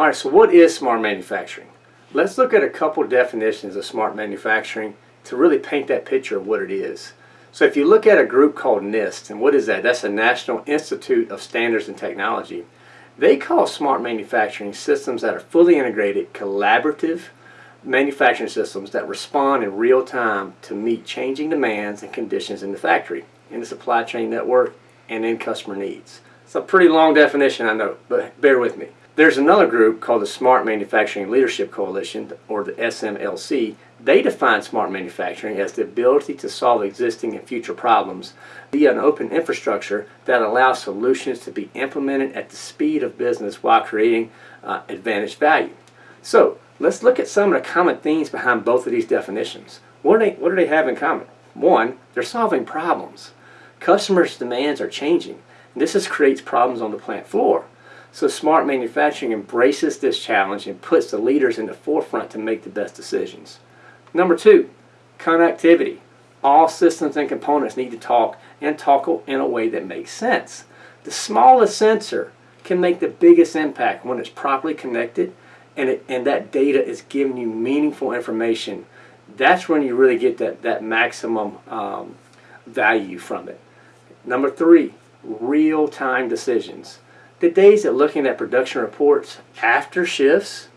All right, so what is smart manufacturing? Let's look at a couple definitions of smart manufacturing to really paint that picture of what it is. So if you look at a group called NIST, and what is that? That's the National Institute of Standards and Technology. They call smart manufacturing systems that are fully integrated, collaborative manufacturing systems that respond in real time to meet changing demands and conditions in the factory, in the supply chain network, and in customer needs. It's a pretty long definition, I know, but bear with me. There's another group called the Smart Manufacturing Leadership Coalition, or the SMLC. They define smart manufacturing as the ability to solve existing and future problems via an open infrastructure that allows solutions to be implemented at the speed of business while creating uh, advantage value. So, let's look at some of the common themes behind both of these definitions. What do they, what do they have in common? One, they're solving problems. Customers' demands are changing. This is, creates problems on the plant floor. So smart manufacturing embraces this challenge and puts the leaders in the forefront to make the best decisions. Number two, connectivity. All systems and components need to talk and talk in a way that makes sense. The smallest sensor can make the biggest impact when it's properly connected and, it, and that data is giving you meaningful information. That's when you really get that, that maximum um, value from it. Number three, real-time decisions the days of looking at production reports after shifts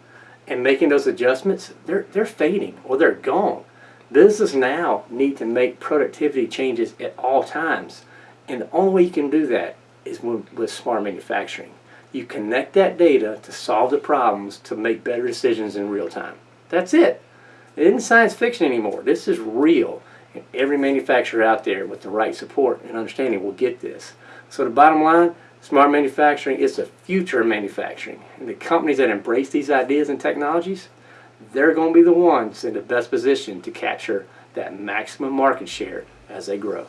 and making those adjustments, they're, they're fading or they're gone. Businesses now need to make productivity changes at all times. And the only way you can do that is with, with smart manufacturing. You connect that data to solve the problems to make better decisions in real time. That's it. It isn't science fiction anymore. This is real. And every manufacturer out there with the right support and understanding will get this. So the bottom line, Smart manufacturing is the future of manufacturing. And the companies that embrace these ideas and technologies, they're going to be the ones in the best position to capture that maximum market share as they grow.